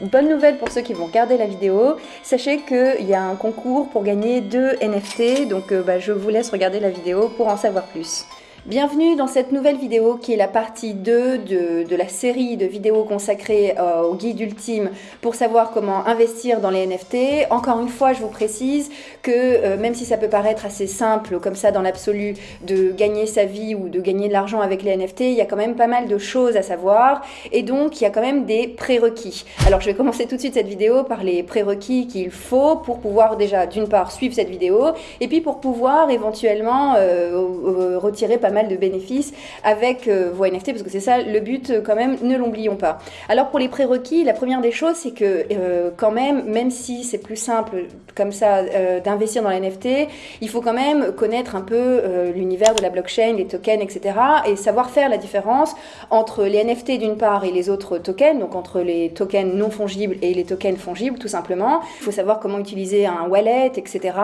bonne nouvelle pour ceux qui vont regarder la vidéo. Sachez qu'il y a un concours pour gagner deux NFT, donc euh, bah, je vous laisse regarder la vidéo pour en savoir plus. Bienvenue dans cette nouvelle vidéo qui est la partie 2 de, la série de vidéos consacrées euh, au guide ultime pour savoir comment investir dans les NFT. Encore une fois, je vous précise que euh, même si ça peut paraître assez simple comme ça dans l'absolu de gagner sa vie ou de gagner de l'argent avec les NFT, il y a quand même pas mal de choses à savoir et donc il y a quand même des prérequis. Alors je vais commencer tout de suite cette vidéo par les prérequis qu'il faut pour pouvoir déjà d'une part suivre cette vidéo et puis pour pouvoir éventuellement euh, retirer pas mal de bénéfices avec euh, vos NFT, parce que c'est ça le but euh, quand même, ne l'oublions pas. Alors pour les prérequis, la première des choses, c'est que euh, quand même, même si c'est plus simple comme ça d'investir dans les NFT, il faut quand même connaître un peu l'univers de la blockchain, les tokens, etc. et savoir faire la différence entre les NFT d'une part et les autres tokens, donc entre les tokens non fongibles et les tokens fongibles tout simplement. Il faut savoir comment utiliser un wallet, etc.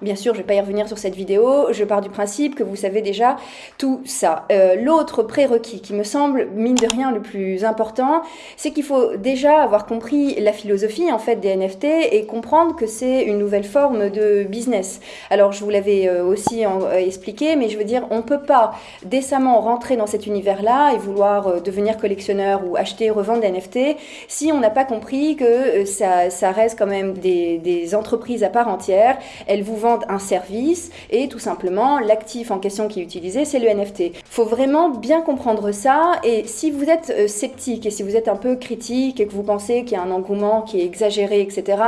Bien sûr, je ne vais pas y revenir sur cette vidéo, je pars du principe que vous savez déjà tout ça. Euh, l'autre prérequis qui me semble, mine de rien, le plus important, c'est qu'il faut déjà avoir compris la philosophie en fait des NFT et comprendre que c'est une nouvelle forme de business. Alors je vous l'avais euh, aussi euh, expliqué, mais je veux dire, on ne peut pas décemment rentrer dans cet univers-là et vouloir devenir collectionneur ou acheter, revendre des NFT si on n'a pas compris que ça, ça, reste quand même des, des entreprises à part entière. Elles vous vendent un service et tout simplement l'actif en question qui est utilisé, c'est NFT. Faut vraiment bien comprendre ça et si vous êtes euh, sceptique et si vous êtes un peu critique et que vous pensez qu'il y a un engouement qui est exagéré, etc.,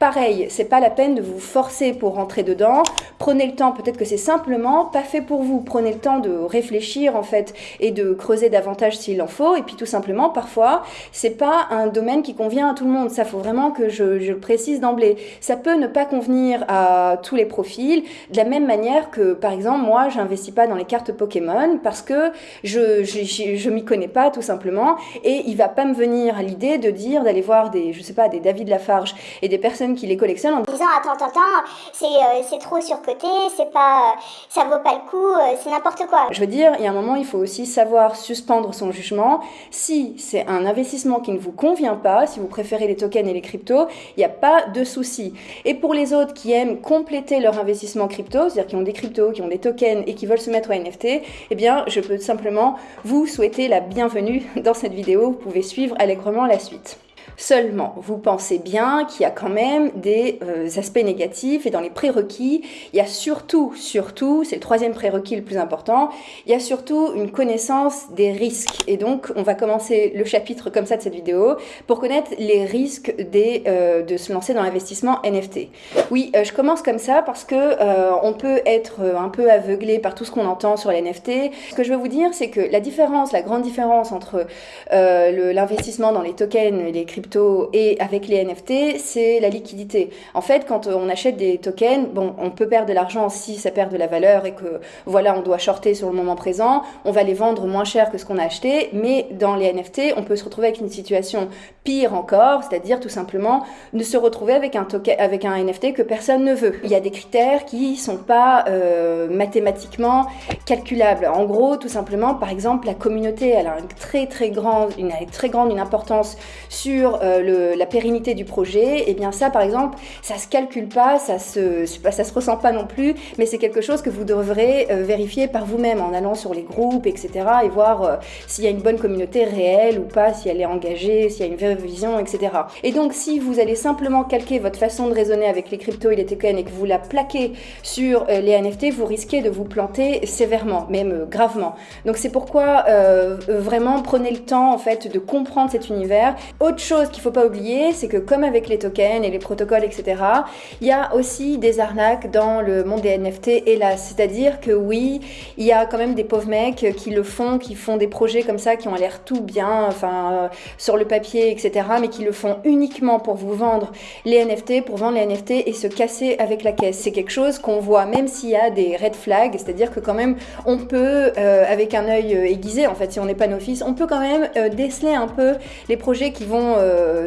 pareil, c'est pas la peine de vous forcer pour rentrer dedans. Prenez le temps, peut-être que c'est simplement pas fait pour vous. Prenez le temps de réfléchir en fait et de creuser davantage s'il en faut. Et puis tout simplement, parfois, c'est pas un domaine qui convient à tout le monde. Ça faut vraiment que je, le précise d'emblée. Ça peut ne pas convenir à tous les profils. De la même manière que, par exemple, moi, j'investis pas dans les cartes Pokémon parce que je, je, m'y connais pas tout simplement et il va pas me venir l'idée de dire d'aller voir des, je sais pas, des David Lafarge et des personnes qui les collectionnent en disant attends, attends, attends, euh, c'est trop surcoté, c'est pas, ça vaut pas le coup, euh, c'est n'importe quoi. Je veux dire, il y a un moment, il faut aussi savoir suspendre son jugement. Si c'est un investissement qui ne vous convient pas, si vous préférez les tokens et les cryptos, il n'y a pas de souci. Et pour les autres qui aiment compléter leur investissement crypto, c'est-à-dire qui ont des cryptos, qui ont des tokens et qui veulent se mettre au NFT, eh bien, je peux simplement vous souhaiter la bienvenue dans cette vidéo. Vous pouvez suivre allègrement la suite. Seulement, vous pensez bien qu'il y a quand même des euh, aspects négatifs et dans les prérequis, il y a surtout, surtout, c'est le troisième prérequis le plus important, il y a surtout une connaissance des risques. Et donc, on va commencer le chapitre comme ça de cette vidéo pour connaître les risques euh, de se lancer dans l'investissement NFT. Oui, euh, je commence comme ça parce que on peut être un peu aveuglé par tout ce qu'on entend sur les NFT. Ce que je veux vous dire, c'est que la différence, la grande différence entre l'investissement dans les tokens et les cryptos et avec les NFT, c'est la liquidité. En fait, quand on achète des tokens, bon, on peut perdre de l'argent si ça perd de la valeur et que voilà, on doit shorter sur le moment présent, on va les vendre moins cher que ce qu'on a acheté, mais dans les NFT, on peut se retrouver avec une situation pire encore, c'est-à-dire tout simplement de se retrouver avec un token, avec un NFT que personne ne veut. Il y a des critères qui sont pas euh, mathématiquement calculables. En gros, tout simplement, par exemple, la communauté, elle a une très très grande, une très grande une importance sur euh, la pérennité du projet, et eh bien ça, par exemple, ça se calcule pas, ça se, ça se ressent pas non plus, mais c'est quelque chose que vous devrez euh, vérifier par vous-même en allant sur les groupes, etc., et voir euh, s'il y a une bonne communauté réelle ou pas, si elle est engagée, s'il y a une vraie vision, etc. Et donc, si vous allez simplement calquer votre façon de raisonner avec les cryptos et les tokens et que vous la plaquez sur les NFT, vous risquez de vous planter sévèrement, même gravement. Donc, c'est pourquoi vraiment prenez le temps en fait de comprendre cet univers. Autre chose qu'il faut pas oublier, c'est que comme avec les tokens et les protocoles, etc., il y a aussi des arnaques dans le monde des NFT, hélas. C'est-à-dire que oui, il y a quand même des pauvres mecs qui le font, qui font des projets comme ça, qui ont l'air tout bien, enfin, euh, sur le papier, etc., mais qui le font uniquement pour vous vendre les NFT, pour vendre les NFT et se casser avec la caisse. C'est quelque chose qu'on voit, même s'il y a des red flags, c'est-à-dire que quand même, on peut, euh, avec un œil euh, aiguisé, en fait, si on n'est pas novice, on peut quand même déceler un peu les projets qui vont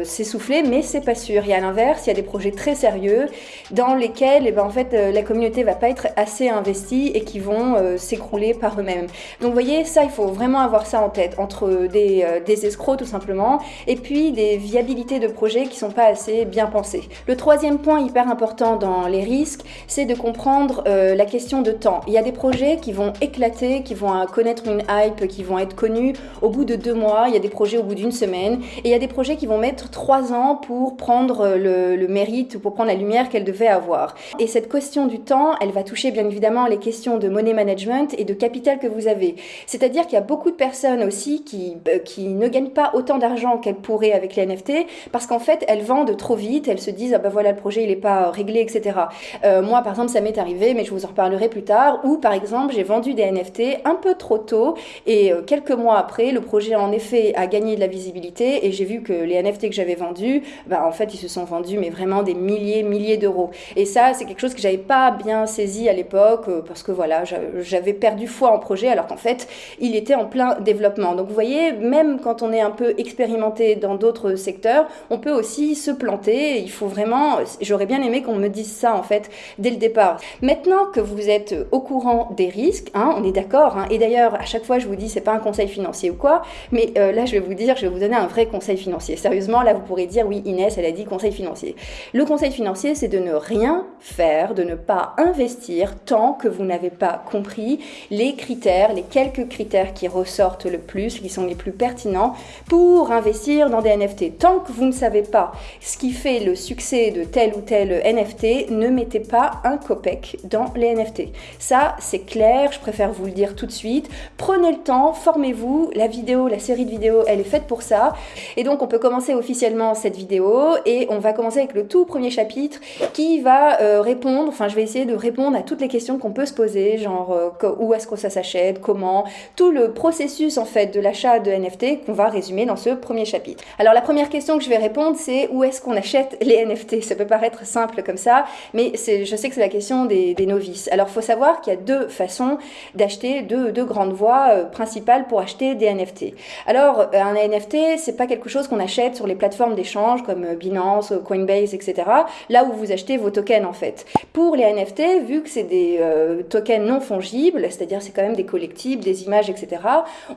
s'essouffler, mais c'est pas sûr. Et à l'inverse, il y a des projets très sérieux dans lesquels, eh ben, en fait, la communauté va pas être assez investie et qui vont s'écrouler par eux-mêmes. Donc, vous voyez, ça, il faut vraiment avoir ça en tête entre des, des escrocs tout simplement et puis des viabilités de projets qui sont pas assez bien pensés. Le troisième point hyper important dans les risques, c'est de comprendre la question de temps. Il y a des projets qui vont éclater, qui vont connaître une hype, qui vont être connus au bout de deux mois, il y a des projets au bout d'une semaine, et il y a des projets qui vont mettre trois ans pour prendre le, le mérite, pour prendre la lumière qu'elles devaient avoir. Et cette question du temps, elle va toucher bien évidemment les questions de money management et de capital que vous avez. C'est-à-dire qu'il y a beaucoup de personnes aussi qui, euh, qui ne gagnent pas autant d'argent qu'elles pourraient avec les NFT, parce qu'en fait, elles vendent trop vite, elles se disent, ah ben voilà, le projet, il n'est pas réglé, etc. Euh, moi, par exemple, ça m'est arrivé, mais je vous en reparlerai plus tard, où par exemple, j'ai vendu des NFT un peu trop tôt, et euh, quelques mois après, le projet en effet a gagné de la visibilité, et j'ai vu que les NFT que j'avais vendus, bah, en fait, ils se sont vendus, mais vraiment des milliers, milliers d'euros. Et ça, c'est quelque chose que j'avais pas bien saisi à l'époque, euh, parce que voilà, j'avais perdu foi en projet, alors qu'en fait, il était en plein développement. Donc vous voyez, même quand on est un peu expérimenté dans d'autres secteurs, on peut aussi se planter. Il faut vraiment, j'aurais bien aimé qu'on me dise ça en fait dès le départ. Maintenant que vous êtes au courant des risques, hein, on est d'accord. Hein, et d'ailleurs, à chaque fois, je vous dis, c'est pas un conseil financier ou quoi, mais euh, là, je vais vous dire, je vais vous donner un vrai conseil financier. Là, vous pourrez dire, oui, Inès, elle a dit conseil financier. Le conseil financier, c'est de ne rien faire, de ne pas investir tant que vous n'avez pas compris les critères, les quelques critères qui ressortent le plus, qui sont les plus pertinents pour investir dans des NFT. Tant que vous ne savez pas ce qui fait le succès de tel ou tel NFT, ne mettez pas un copec dans les NFT. Ça, c'est clair, je préfère vous le dire tout de suite. Prenez le temps, formez-vous. La vidéo, la série de vidéos, elle est faite pour ça. Et donc, on peut commencer officiellement cette vidéo et on va commencer avec le tout premier chapitre qui va euh, répondre, enfin, je vais essayer de répondre à toutes les questions qu'on peut se poser, genre euh, où est-ce que ça s'achète, comment, tout le processus en fait de l'achat de NFT qu'on va résumer dans ce premier chapitre. Alors, la première question que je vais répondre, c'est où est-ce qu'on achète les NFT Ça peut paraître simple comme ça, mais je sais que c'est la question des, novices. Alors, faut savoir qu'il y a deux façons d'acheter, deux, grandes voies euh, principales pour acheter des NFT. Alors, un NFT, c'est pas quelque chose qu'on achète sur les plateformes d'échange comme euh, Binance, Coinbase, etc. Là où vous achetez vos tokens en fait. Pour les NFT, vu que c'est des tokens non fongibles, c'est-à-dire c'est quand même des collectibles, des images, etc.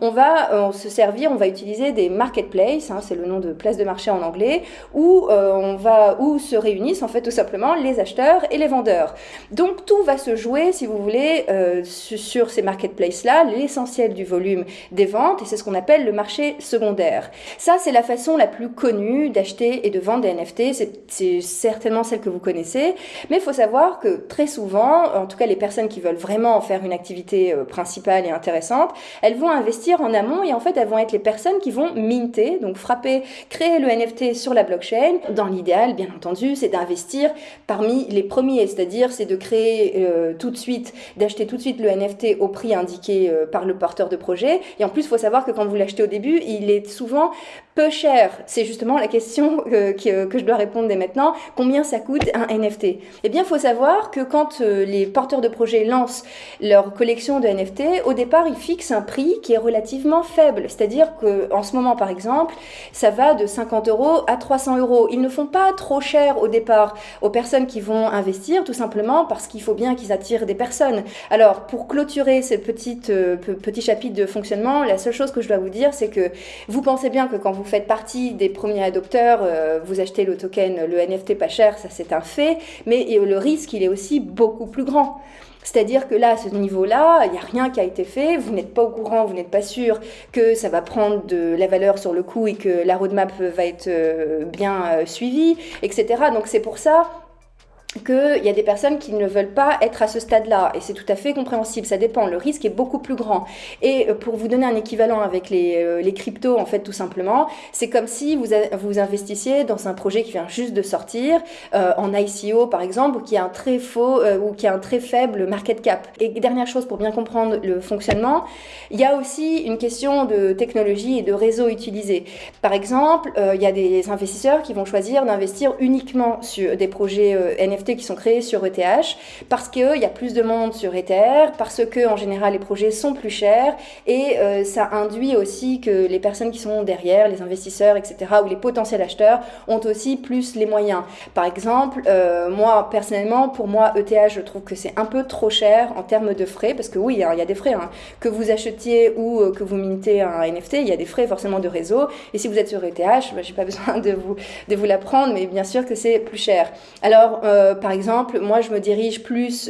On va se servir, on va utiliser des marketplaces, hein, c'est le nom de place de marché en anglais, où on va où se réunissent en fait tout simplement les acheteurs et les vendeurs. Donc tout va se jouer, si vous voulez, sur ces marketplaces-là l'essentiel du volume des ventes et c'est ce qu'on appelle le marché secondaire. Ça, c'est la façon la plus connue d'acheter et de vendre des NFT. C'est certainement celle que vous connaissez. Mais il faut savoir que très souvent, en tout cas les personnes qui veulent vraiment en faire une activité euh, principale et intéressante, elles vont investir en amont et en fait, elles vont être les personnes qui vont minter, donc frapper, créer le NFT sur la blockchain. Dans l'idéal, bien entendu, c'est d'investir parmi les premiers, c'est-à-dire c'est de créer euh, tout de suite, d'acheter tout de suite le NFT au prix indiqué euh, par le porteur de projet. Et en plus, il faut savoir que quand vous l'achetez au début, il est souvent peu cher. C'est justement la question euh, que, je dois répondre dès maintenant. Combien ça coûte un NFT Eh bien, il faut savoir que quand euh, les porteurs de projet lancent leur collection de NFT, au départ, ils fixent un prix qui est relativement faible. C'est-à-dire qu'en ce moment, par exemple, ça va de 50 euros à 300 euros. Ils ne font pas trop cher au départ aux personnes qui vont investir, tout simplement parce qu'il faut bien qu'ils attirent des personnes. Alors, pour clôturer ce petit, euh, petit chapitre de fonctionnement, la seule chose que je dois vous dire, c'est que vous pensez bien que quand vous faites partie des premiers adopteurs, euh, vous achetez le token, le NFT pas cher, ça c'est un fait, mais le risque, il est aussi beaucoup plus grand. C'est-à-dire que là, à ce niveau-là, il n'y a rien qui a été fait, vous n'êtes pas au courant, vous n'êtes pas sûr que ça va prendre de la valeur sur le coup et que la roadmap va être euh, bien euh, suivie, etc. Donc c'est pour ça qu'il y a des personnes qui ne veulent pas être à ce stade-là, et c'est tout à fait compréhensible, ça dépend, le risque est beaucoup plus grand. Et euh, pour vous donner un équivalent avec les, euh, les cryptos, en fait, tout simplement, c'est comme si vous, vous investissiez dans un projet qui vient juste de sortir, euh, en ICO par exemple, ou qui a un très faux, ou qui a un très faible market cap. Et dernière chose, pour bien comprendre le fonctionnement, il y a aussi une question de technologie et de réseau utilisé. Par exemple, il y a des investisseurs qui vont choisir d'investir uniquement sur des projets NFT Qui sont créés sur ETH parce qu'il y a plus de monde sur Ether, parce que en général les projets sont plus chers et euh, ça induit aussi que les personnes qui sont derrière, les investisseurs, etc., ou les potentiels acheteurs ont aussi plus les moyens. Par exemple, euh, moi personnellement, pour moi, ETH, je trouve que c'est un peu trop cher en termes de frais, parce que oui, hein, il y a des frais, hein. que vous achetiez ou euh, que vous mintez un NFT, il y a des frais forcément de réseau. Et si vous êtes sur ETH, bah, j'ai pas besoin de vous, de vous l'apprendre, mais bien sûr que c'est plus cher. Alors, par exemple, moi, je me dirige plus,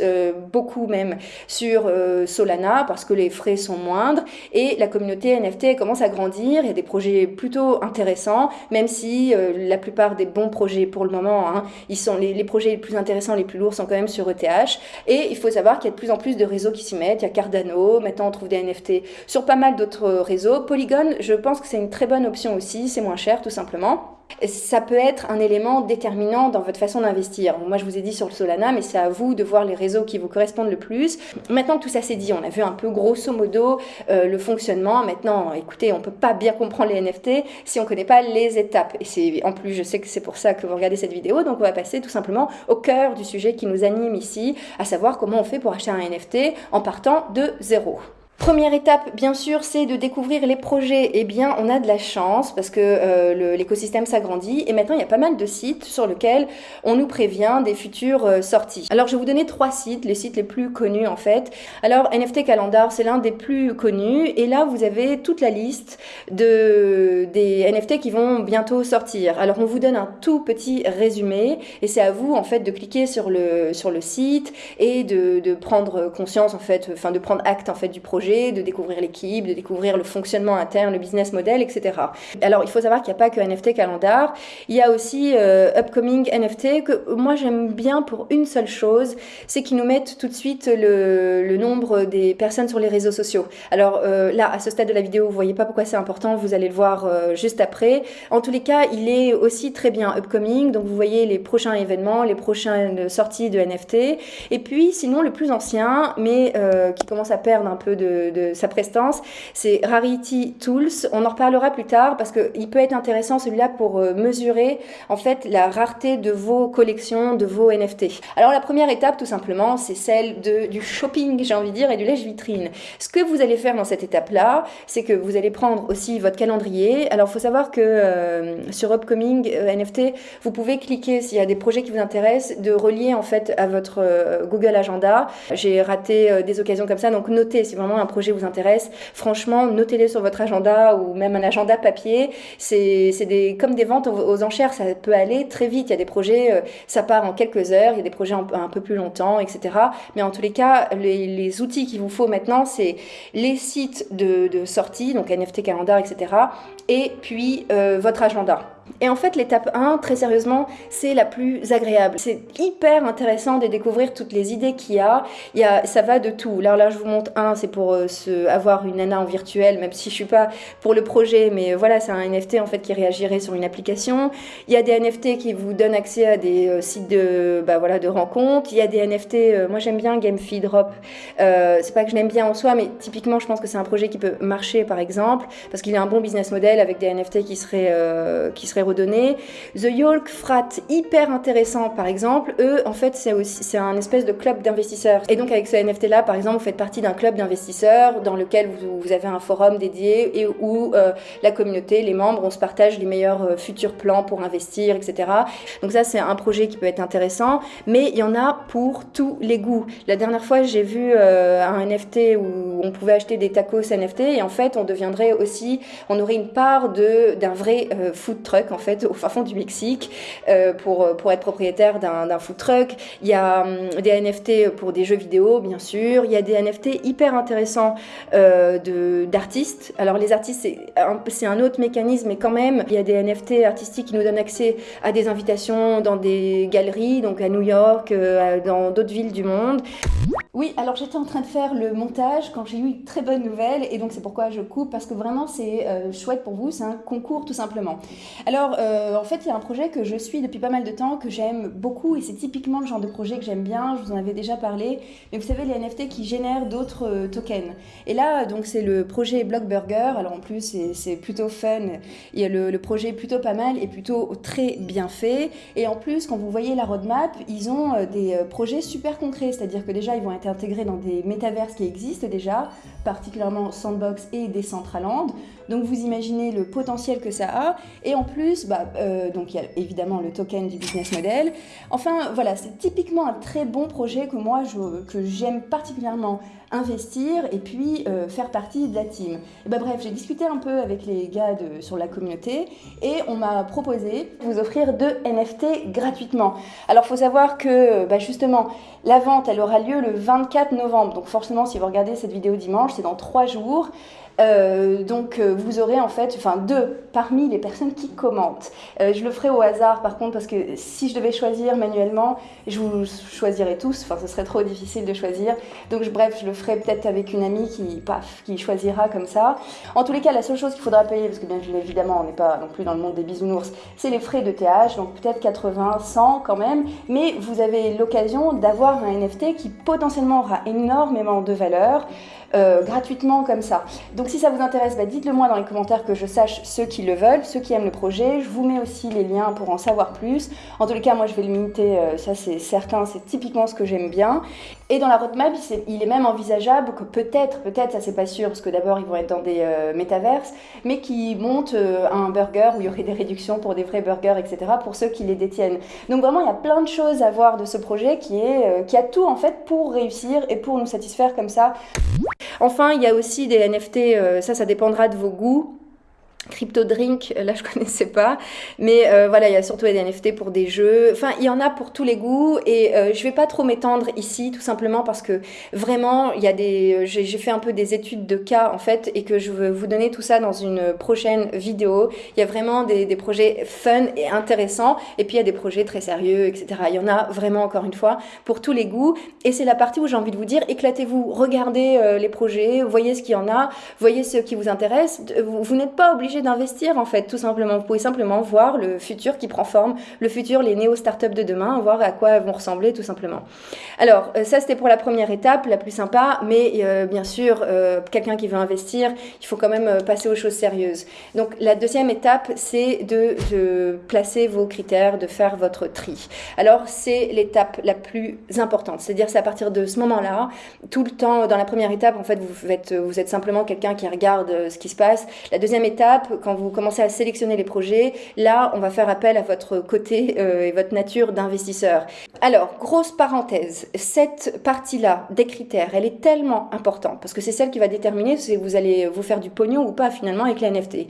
beaucoup même, sur Solana, parce que les frais sont moindres, et la communauté NFT commence à grandir, il y a des projets plutôt intéressants, même si euh, la plupart des bons projets pour le moment, hein, ils sont les, projets les plus intéressants, les plus lourds sont quand même sur ETH. Et il faut savoir qu'il y a de plus en plus de réseaux qui s'y mettent. Il y a Cardano, maintenant on trouve des NFT sur pas mal d'autres réseaux. Polygon, je pense que c'est une très bonne option aussi, c'est moins cher tout simplement ça peut être un élément déterminant dans votre façon d'investir. Moi, je vous ai dit sur le Solana, mais c'est à vous de voir les réseaux qui vous correspondent le plus. Maintenant que tout ça s'est dit, on a vu un peu grosso modo euh, le fonctionnement. Maintenant, écoutez, on peut pas bien comprendre les NFT si on connaît pas les étapes. Et c'est en plus, je sais que c'est pour ça que vous regardez cette vidéo, donc on va passer tout simplement au cœur du sujet qui nous anime ici, à savoir comment on fait pour acheter un NFT en partant de zéro. Première étape, bien sûr, c'est de découvrir les projets. Eh bien, on a de la chance parce que euh, l'écosystème s'agrandit et maintenant il y a pas mal de sites sur lesquels on nous prévient des futures euh, sorties. Alors, je vais vous donner trois sites, les sites les plus connus en fait. Alors, NFT Calendar, c'est l'un des plus connus et là, vous avez toute la liste de, des NFT qui vont bientôt sortir. Alors, on vous donne un tout petit résumé et c'est à vous en fait de cliquer sur le, sur le site et de, de prendre conscience en fait, enfin de prendre acte en fait du projet de découvrir l'équipe, de découvrir le fonctionnement interne, le business model, etc. Alors, il faut savoir qu'il n'y a pas que NFT Calendar. Il y a aussi euh, Upcoming NFT que moi j'aime bien pour une seule chose, c'est qu'ils nous mettent tout de suite le, nombre des personnes sur les réseaux sociaux. Alors euh, là, à ce stade de la vidéo, vous voyez pas pourquoi c'est important, vous allez le voir euh, juste après. En tous les cas, il est aussi très bien Upcoming, donc vous voyez les prochains événements, les prochaines sorties de NFT. Et puis, sinon, le plus ancien, mais qui commence à perdre un peu de, sa prestance, c'est Rarity Tools. On en reparlera plus tard parce qu'il peut être intéressant celui-là pour euh, mesurer en fait la rareté de vos collections, de vos NFT. Alors la première étape tout simplement, c'est celle de, du shopping, j'ai envie de dire, et du lèche-vitrine. Ce que vous allez faire dans cette étape-là, c'est que vous allez prendre aussi votre calendrier. Alors il faut savoir que euh, sur Upcoming euh, NFT, vous pouvez cliquer s'il y a des projets qui vous intéressent, de relier en fait à votre Google Agenda. J'ai raté des occasions comme ça, donc notez si vraiment un projet vous intéresse, franchement, notez-les sur votre agenda ou même un agenda papier. C'est des, comme des ventes aux, enchères, ça peut aller très vite. Il y a des projets, euh, ça part en quelques heures, il y a des projets un, peu plus longtemps, etc. Mais en tous les cas, les, outils qu'il vous faut maintenant, c'est les sites de, sortie, donc NFT Calendar, etc. Et puis euh, votre agenda. Et en fait, l'étape 1, très sérieusement, c'est la plus agréable. C'est hyper intéressant de découvrir toutes les idées qu'il y a. Il y a. Ça va de tout. Là, là je vous montre un, c'est pour euh, avoir une nana en virtuel, même si je suis pas pour le projet, mais voilà, c'est un NFT en fait qui réagirait sur une application. Il y a des NFT qui vous donnent accès à des euh, sites de, bah, voilà, de rencontres. Il y a des NFT, euh, moi j'aime bien GameFi Drop. c'est pas que je l'aime bien en soi, mais typiquement, je pense que c'est un projet qui peut marcher par exemple, parce qu'il a un bon business model avec des NFT qui seraient, qui seraient redonner. The Yolk Frat, hyper intéressant par exemple, eux en fait c'est aussi c'est un espèce de club d'investisseurs. Et donc avec ce NFT là par exemple vous faites partie d'un club d'investisseurs dans lequel vous, avez un forum dédié et où euh, la communauté, les membres, on se partage les meilleurs euh, futurs plans pour investir, etc. Donc ça c'est un projet qui peut être intéressant, mais il y en a pour tous les goûts. La dernière fois j'ai vu euh, un NFT où on pouvait acheter des tacos NFT et en fait on deviendrait aussi, on aurait une part d'un vrai food en fait au fin fond du Mexique euh, pour, pour être propriétaire d'un food truck. Il y a hum, des NFT pour des jeux vidéo bien sûr. Il y a des NFT hyper intéressants euh, d'artistes. Alors les artistes c'est un, autre mécanisme mais quand même il y a des NFT artistiques qui nous donnent accès à des invitations dans des galeries donc à New York, euh, dans d'autres villes du monde. Oui, alors j'étais en train de faire le montage quand j'ai eu une très bonne nouvelle et donc c'est pourquoi je coupe parce que vraiment c'est euh, chouette pour vous, c'est un concours tout simplement. Alors euh, en fait il y a un projet que je suis depuis pas mal de temps que j'aime beaucoup et c'est typiquement le genre de projet que j'aime bien, je vous en avais déjà parlé, mais vous savez les NFT qui génèrent d'autres euh, tokens. Et là donc c'est le projet Blockburger, alors en plus c'est plutôt fun, il y a le, le projet plutôt pas mal et plutôt très bien fait. Et en plus quand vous voyez la roadmap ils ont des projets super concrets, c'est-à-dire que déjà ils vont être intégré dans des métaverses qui existent déjà, particulièrement Sandbox et Decentraland. Donc vous imaginez le potentiel que ça a. Et en plus, bah, euh, donc il y a évidemment le token du business model. Enfin voilà, c'est typiquement un très bon projet que moi que j'aime particulièrement investir et puis euh, faire partie de la team. Et bah, bref, j'ai discuté un peu avec les gars de, sur la communauté et on m'a proposé de vous offrir deux NFT gratuitement. Alors il faut savoir que bah, justement la vente elle aura lieu le 24 novembre. Donc forcément si vous regardez cette vidéo dimanche, c'est dans trois jours. Euh, donc euh, vous aurez en fait, enfin deux parmi les personnes qui commentent. Euh, je le ferai au hasard par contre parce que si je devais choisir manuellement, je vous choisirais tous. Enfin, ce serait trop difficile de choisir. Donc bref, je le ferai peut-être avec une amie qui, paf, qui choisira comme ça. En tous les cas, la seule chose qu'il faudra payer, parce que bien évidemment, on n'est pas non plus dans le monde des bisounours, c'est les frais de TH, donc peut-être 80, 100 quand même. Mais vous avez l'occasion d'avoir un NFT qui potentiellement aura énormément de valeur. Euh, gratuitement comme ça. Donc si ça vous intéresse, bah, dites-le moi dans les commentaires que je sache ceux qui le veulent, ceux qui aiment le projet. Je vous mets aussi les liens pour en savoir plus. En tous les cas, moi je vais le limiter, euh, ça c'est certain, c'est typiquement ce que j'aime bien. Et dans la roadmap, il est même envisageable que peut-être, peut-être, ça c'est pas sûr, parce que d'abord ils vont être dans des euh, métaverses, mais qui montent un burger où il y aurait des réductions pour des vrais burgers, etc., pour ceux qui les détiennent. Donc vraiment, il y a plein de choses à voir de ce projet qui, est, qui a tout en fait pour réussir et pour nous satisfaire comme ça. Enfin, il y a aussi des NFT, euh, ça, ça dépendra de vos goûts. Crypto Drink, là je connaissais pas, mais euh, voilà, il y a surtout des NFT pour des jeux. Enfin, il y en a pour tous les goûts et euh, je vais pas trop m'étendre ici, tout simplement parce que vraiment, il y a des, euh, j'ai fait un peu des études de cas en fait et que je veux vous donner tout ça dans une prochaine vidéo. Il y a vraiment des, des projets fun et intéressants et puis il y a des projets très sérieux, etc. Il y en a vraiment encore une fois pour tous les goûts et c'est la partie où j'ai envie de vous dire éclatez-vous, regardez les projets, voyez ce qu'il y en a, voyez ce qui vous intéresse. Vous, vous n'êtes pas obligé d'investir en fait, tout simplement. Vous pouvez simplement voir le futur qui prend forme, le futur, les néo-startups de demain, voir à quoi elles vont ressembler tout simplement. Alors euh, ça c'était pour la première étape, la plus sympa, mais euh, bien sûr, euh, quelqu'un qui veut investir, il faut quand même passer aux choses sérieuses. Donc la deuxième étape, c'est de, placer vos critères, de faire votre tri. Alors c'est l'étape la plus importante, c'est-à-dire c'est à partir de ce moment-là, tout le temps, dans la première étape, en fait, vous êtes simplement quelqu'un qui regarde ce qui se passe. La deuxième étape, quand vous commencez à sélectionner les projets, là, on va faire appel à votre côté euh, et votre nature d'investisseur. Alors, grosse parenthèse, cette partie-là des critères, elle est tellement importante parce que c'est celle qui va déterminer si vous allez vous faire du pognon ou pas finalement avec la NFT.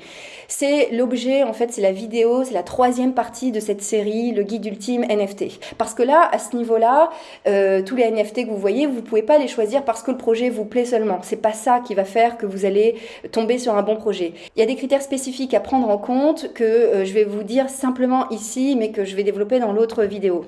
C'est l'objet, en fait, c'est la vidéo, c'est la troisième partie de cette série, le guide ultime NFT. Parce que là, à ce niveau-là, euh, tous les NFT que vous voyez, vous pouvez pas les choisir parce que le projet vous plaît seulement. C'est pas ça qui va faire que vous allez tomber sur un bon projet. Il y a des critères spécifiques à prendre en compte que euh, je vais vous dire simplement ici, mais que je vais développer dans l'autre vidéo.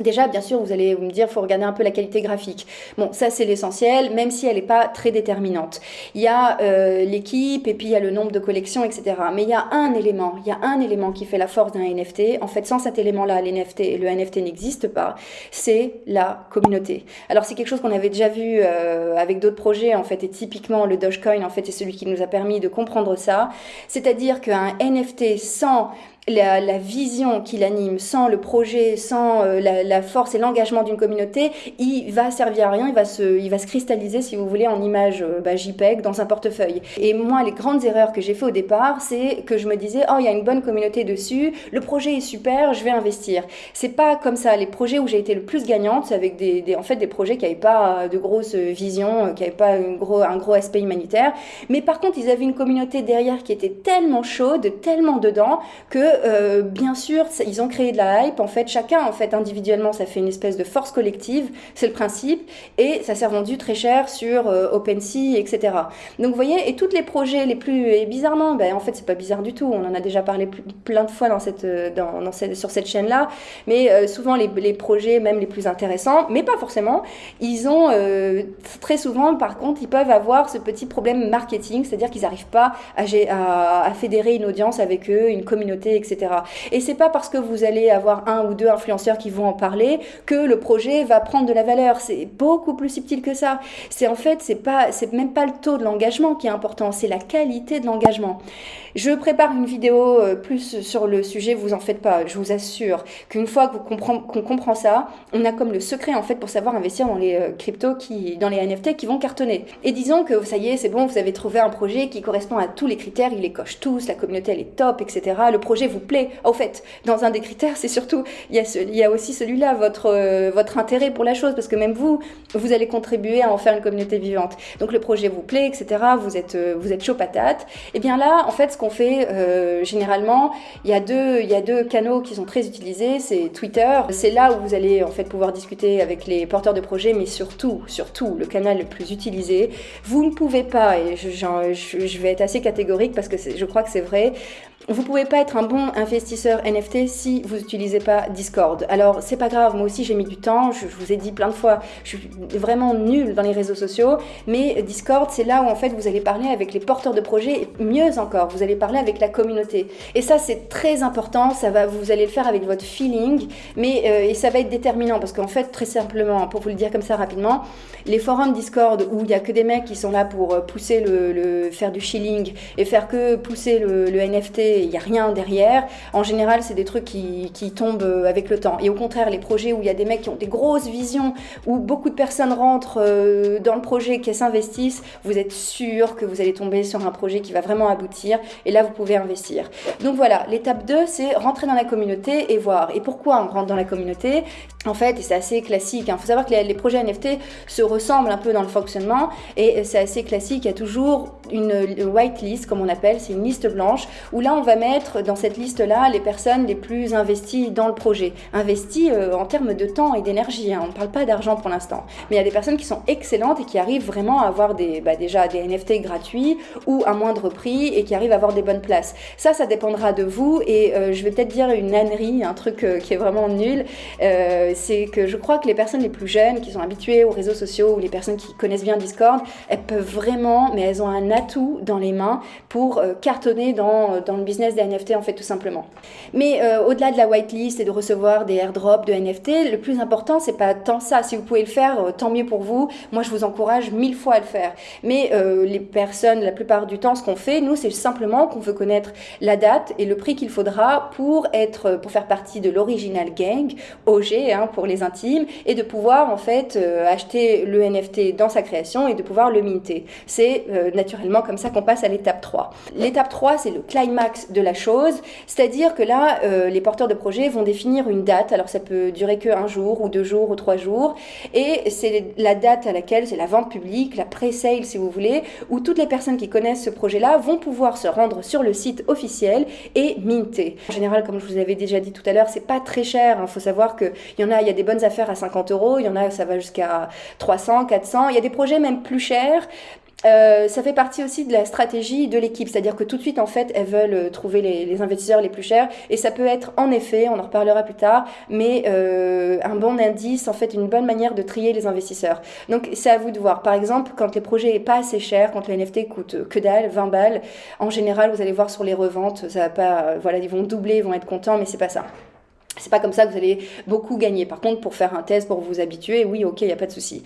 Déjà, bien sûr, vous allez me dire, faut regarder un peu la qualité graphique. Bon, ça c'est l'essentiel, même si elle n'est pas très déterminante. Il y a euh, l'équipe et puis il y a le nombre de collections, etc. Mais il y a un élément, il y a un élément qui fait la force d'un NFT. En fait, sans cet élément-là, l'NFT le NFT n'existe pas. C'est la communauté. Alors c'est quelque chose qu'on avait déjà vu euh, avec d'autres projets, en fait, et typiquement le Dogecoin, en fait, est celui qui nous a permis de comprendre ça. C'est-à-dire qu'un NFT sans la, vision qui l'anime, sans le projet, sans euh, la, force et l'engagement d'une communauté, il va servir à rien, il va se, il va se cristalliser, si vous voulez, en image euh, bah, JPEG dans un portefeuille. Et moi, les grandes erreurs que j'ai fait au départ, c'est que je me disais, oh, il y a une bonne communauté dessus, le projet est super, je vais investir. C'est pas comme ça. Les projets où j'ai été le plus gagnante, c'est avec des, en fait, des projets qui n'avaient pas de grosse vision, qui n'avaient pas gros, un gros aspect humanitaire. Mais par contre, ils avaient une communauté derrière qui était tellement chaude, tellement dedans, que euh, bien sûr, ils ont créé de la hype. En fait, chacun, en fait, individuellement, ça fait une espèce de force collective. C'est le principe. Et ça s'est vendu très cher sur euh, OpenSea, etc. Donc, vous voyez, et tous les projets les plus. Et bizarrement, ben, en fait, c'est pas bizarre du tout. On en a déjà parlé plein de fois dans cette, dans, dans cette, sur cette chaîne-là. Mais souvent, les, projets, même les plus intéressants, mais pas forcément, ils ont très souvent, par contre, ils peuvent avoir ce petit problème marketing, c'est-à-dire qu'ils n'arrivent pas à fédérer une audience avec eux, une communauté, etc. Et c'est pas parce que vous allez avoir un ou deux influenceurs qui vont en parler que le projet va prendre de la valeur. C'est beaucoup plus subtil que ça. C'est en fait, c'est pas, c'est même pas le taux de l'engagement qui est important, c'est la qualité de l'engagement. Je prépare une vidéo euh, plus sur le sujet, vous en faites pas. Je vous assure qu'une fois qu'on comprend, ça, on a comme le secret en fait pour savoir investir dans les euh, cryptos qui, dans les NFT qui vont cartonner. Et disons que ça y est, c'est bon, vous avez trouvé un projet qui correspond à tous les critères, il les coche tous, la communauté elle est top, etc. Le projet vous plaît. Au fait, dans un des critères, c'est surtout, il y a, il y a aussi celui-là, votre, euh, votre intérêt pour la chose, parce que même vous, vous allez contribuer à en faire une communauté vivante. Donc le projet vous plaît, etc. Vous êtes, vous êtes chaud patate. Et bien là, en fait, ce qu'on fait euh, généralement, il y, a deux, il y deux canaux qui sont très utilisés, c'est Twitter, c'est là où vous allez en fait pouvoir discuter avec les porteurs de projets, mais surtout, surtout, le canal le plus utilisé, vous ne pouvez pas, et je vais être assez catégorique parce que je crois que c'est vrai, vous pouvez pas être un bon investisseur NFT si vous n'utilisez pas Discord. Alors c'est pas grave, moi aussi j'ai mis du temps, je, vous ai dit plein de fois, je suis vraiment nulle dans les réseaux sociaux, mais Discord c'est là où en fait vous allez parler avec les porteurs de projets, et mieux encore, vous allez parler avec la communauté. Et ça c'est très important, ça va, vous allez le faire avec votre feeling, mais euh, et ça va être déterminant parce qu'en fait très simplement, pour vous le dire comme ça rapidement, les forums Discord où il y a que des mecs qui sont là pour euh, pousser le, faire du shilling et faire que pousser le NFT il n'y a rien derrière. En général, c'est des trucs qui, qui, tombent euh, avec le temps. Et au contraire, les projets où il y a des mecs qui ont des grosses visions, où beaucoup de personnes rentrent euh, dans le projet, qui s'investissent, vous êtes sûr que vous allez tomber sur un projet qui va vraiment aboutir. Et là, vous pouvez investir. Donc voilà, l'étape 2, c'est rentrer dans la communauté et voir. Et pourquoi on rentre dans la communauté? En fait, et c'est assez classique, il hein. faut savoir que les, projets NFT se ressemblent un peu dans le fonctionnement. Et c'est assez classique, il y a toujours une whitelist, comme on appelle, c'est une liste blanche, où là, on va mettre dans cette liste-là les personnes les plus investies dans le projet. Investies euh, en termes de temps et d'énergie. Hein. On ne parle pas d'argent pour l'instant. Mais il y a des personnes qui sont excellentes et qui arrivent vraiment à avoir des, bah, déjà des NFT gratuits ou à moindre prix et qui arrivent à avoir des bonnes places. Ça, ça dépendra de vous. Et euh, je vais peut-être dire une ânerie, un truc euh, qui est vraiment nul. c'est que je crois que les personnes les plus jeunes, qui sont habituées aux réseaux sociaux ou les personnes qui connaissent bien Discord, elles peuvent vraiment, mais elles ont un atout dans les mains pour cartonner dans, dans le business des NFT en fait tout simplement. Mais euh, au-delà de la whitelist et de recevoir des airdrops de NFT, le plus important c'est pas tant ça. Si vous pouvez le faire, euh, tant mieux pour vous. Moi je vous encourage mille fois à le faire. Mais euh, les personnes, la plupart du temps, ce qu'on fait, nous c'est simplement qu'on veut connaître la date et le prix qu'il faudra pour être, pour faire partie de l'original gang, OG hein, pour les intimes, et de pouvoir en fait acheter le NFT dans sa création et de pouvoir le minter. C'est naturellement comme ça qu'on passe à l'étape 3. L'étape 3 c'est le climax de la chose. C'est-à-dire que là, euh, les porteurs de projets vont définir une date. Alors ça peut durer que un jour ou deux jours ou trois jours. Et c'est la date à laquelle c'est la vente publique, la pré-sale si vous voulez, où toutes les personnes qui connaissent ce projet-là vont pouvoir se rendre sur le site officiel et minter. En général, comme je vous avais déjà dit tout à l'heure, c'est pas très cher. Il hein. faut savoir qu'il y en a, il y a des bonnes affaires à 50 euros, il y en a, ça va jusqu'à 300, 400. Il y a des projets même plus chers. Euh, ça fait partie aussi de la stratégie de l'équipe, c'est-à-dire que tout de suite, en fait, elles veulent euh, trouver les, investisseurs les plus chers, et ça peut être, en effet, on en reparlera plus tard, mais euh, un bon indice, en fait, une bonne manière de trier les investisseurs. Donc, c'est à vous de voir. Par exemple, quand les projets est pas assez cher, quand le NFT coûte que dalle, 20 balles, en général, vous allez voir sur les reventes, ça va pas, voilà, ils vont doubler, ils vont être contents, mais c'est pas ça. C'est pas comme ça que vous allez beaucoup gagner. Par contre, pour faire un test, pour vous habituer, oui, ok, il n'y a pas de souci.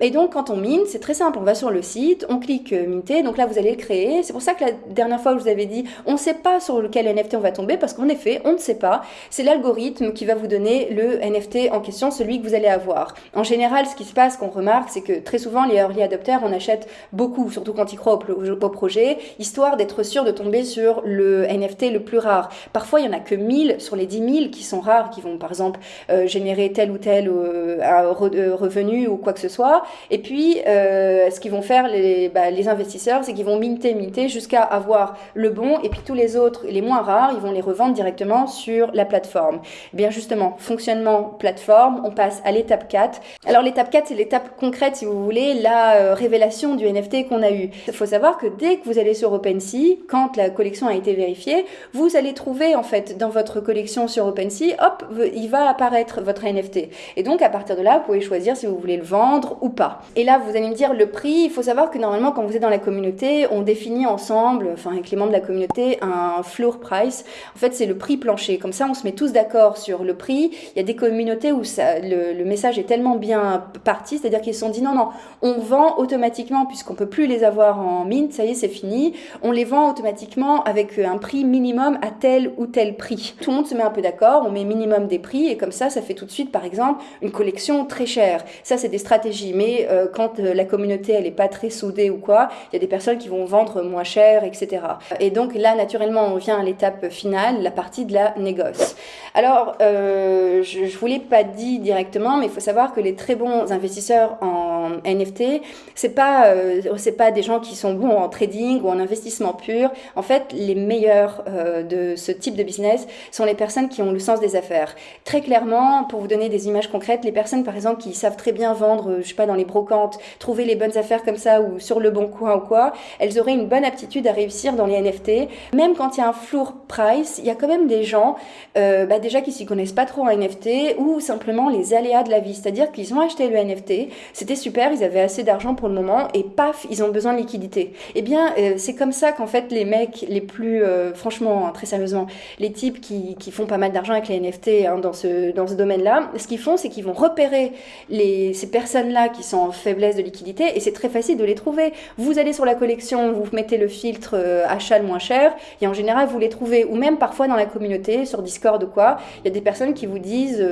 Et donc, quand on mine, c'est très simple. On va sur le site, on clique euh, minter. Donc là, vous allez le créer. C'est pour ça que la dernière fois, je vous avais dit, on ne sait pas sur lequel NFT on va tomber parce qu'en effet, on ne sait pas. C'est l'algorithme qui va vous donner le NFT en question, celui que vous allez avoir. En général, ce qui se passe, qu'on remarque, c'est que très souvent, les early adopters, on achète beaucoup, surtout quand ils croient au, projet, histoire d'être sûr de tomber sur le NFT le plus rare. Parfois, il y en a que 1000 sur les 10 000 qui sont rares qui vont par exemple générer tel ou tel revenu ou quoi que ce soit. Et puis, ce qu'ils vont faire les, bah, investisseurs, c'est qu'ils vont minter, minter jusqu'à avoir le bon, et puis tous les autres, les moins rares, ils vont les revendre directement sur la plateforme. Eh bien justement, fonctionnement plateforme, on passe à l'étape 4. Alors l'étape 4, c'est l'étape concrète, si vous voulez, la révélation du NFT qu'on a eu. Il faut savoir que dès que vous allez sur OpenSea, quand la collection a été vérifiée, vous allez trouver en fait dans votre collection sur OpenSea, hop, il va apparaître votre NFT. Et donc à partir de là, vous pouvez choisir si vous voulez le vendre ou pas. Et là, vous allez me dire le prix. Il faut savoir que normalement, quand vous êtes dans la communauté, on définit ensemble, enfin avec les membres de la communauté, un floor price. En fait, c'est le prix plancher. Comme ça, on se met tous d'accord sur le prix. Il y a des communautés où le, message est tellement bien parti, c'est-à-dire qu'ils se sont dit non, non, on vend automatiquement puisqu'on peut plus les avoir en mint, ça y est, c'est fini. On les vend automatiquement avec un prix minimum à tel ou tel prix. Tout le monde se met un peu d'accord, on met minimum des prix et comme ça, ça fait tout de suite, par exemple, une collection très chère. Ça, c'est des stratégies. Mais euh, quand euh, la communauté, elle est pas très soudée ou quoi, il y a des personnes qui vont vendre moins cher, etc. Et donc là, naturellement, on vient à l'étape finale, la partie de la négoce. Alors, euh, je, je vous l'ai pas dit directement, mais il faut savoir que les très bons investisseurs en NFT, c'est pas c'est pas des gens qui sont bons en trading ou en investissement pur. En fait, les meilleurs de ce type de business sont les personnes qui ont le sens des affaires. Très clairement, pour vous donner des images concrètes, les personnes par exemple qui savent très bien vendre, je sais pas dans les brocantes, trouver les bonnes affaires comme ça ou sur le bon coin ou quoi, elles auraient une bonne aptitude à réussir dans les NFT. Même quand il y a un floor price, il y a quand même des gens euh, bah déjà qui s'y connaissent pas trop en NFT ou simplement les aléas de la vie, c'est-à-dire qu'ils ont acheté le NFT, c'était super, ils avaient assez d'argent pour le moment et paf, ils ont besoin de liquidité. Eh bien, euh, c'est comme ça qu'en fait les mecs les plus, euh, franchement, hein, très sérieusement, les types qui, qui font pas mal d'argent avec les NFT hein, dans ce, dans ce domaine-là, ce qu'ils font, c'est qu'ils vont repérer les, ces personnes-là qui sont en faiblesse de liquidité et c'est très facile de les trouver. Vous allez sur la collection, vous mettez le filtre euh, achat le moins cher et en général vous les trouvez ou même parfois dans la communauté, sur Discord ou quoi, il y a des personnes qui vous disent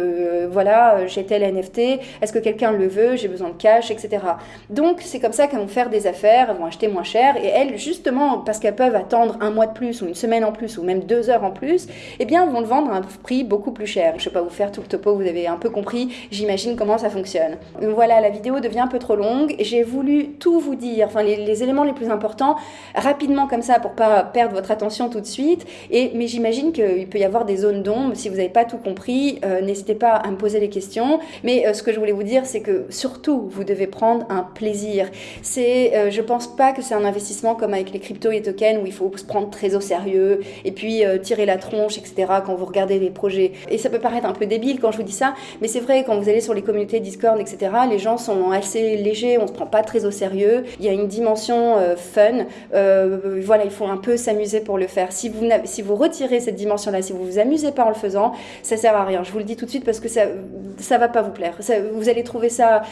voilà, j'ai tel NFT, est-ce que quelqu'un le veut, j'ai besoin de cash, etc. Donc c'est comme ça qu'elles vont faire des affaires, elles vont acheter moins cher, et elles, justement, parce qu'elles peuvent attendre un mois de plus, ou une semaine en plus, ou même deux heures en plus, eh bien, vont le vendre à un prix beaucoup plus cher. Je ne vais pas vous faire tout le topo, vous avez un peu compris, j'imagine comment ça fonctionne. Voilà, la vidéo devient un peu trop longue, j'ai voulu tout vous dire, enfin les, éléments les plus importants, rapidement comme ça, pour pas perdre votre attention tout de suite, et, mais j'imagine qu'il peut y avoir des zones d'ombre, si vous n'avez pas tout compris, euh, n'hésitez pas à me poser des questions, mais euh, ce que je voulais vous dire, c'est que surtout, vous devez prendre un plaisir. C'est, euh, je pense pas que c'est un investissement comme avec les cryptos et tokens où il faut se prendre très au sérieux et puis euh, tirer la tronche, etc. quand vous regardez les projets. Et ça peut paraître un peu débile quand je vous dis ça, mais c'est vrai, quand vous allez sur les communautés Discord, etc., les gens sont assez légers, on se prend pas très au sérieux. Il y a une dimension euh, fun. voilà, il faut un peu s'amuser pour le faire. Si vous, si vous retirez cette dimension-là, si vous vous amusez pas en le faisant, ça sert à rien. Je vous le dis tout de suite parce que ça, ça va pas vous plaire. vous allez trouver ça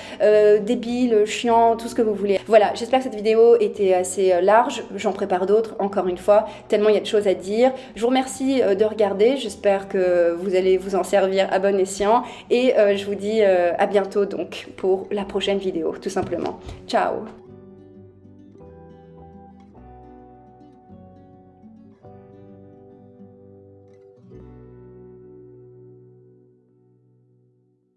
débile, chiant, tout ce que vous voulez. Voilà, j'espère que cette vidéo était assez euh, large. J'en prépare d'autres, encore une fois, tellement il y a de choses à dire. Je vous remercie euh, de regarder. J'espère que vous allez vous en servir à bon escient. Et euh, je vous dis à bientôt donc pour la prochaine vidéo, tout simplement. Ciao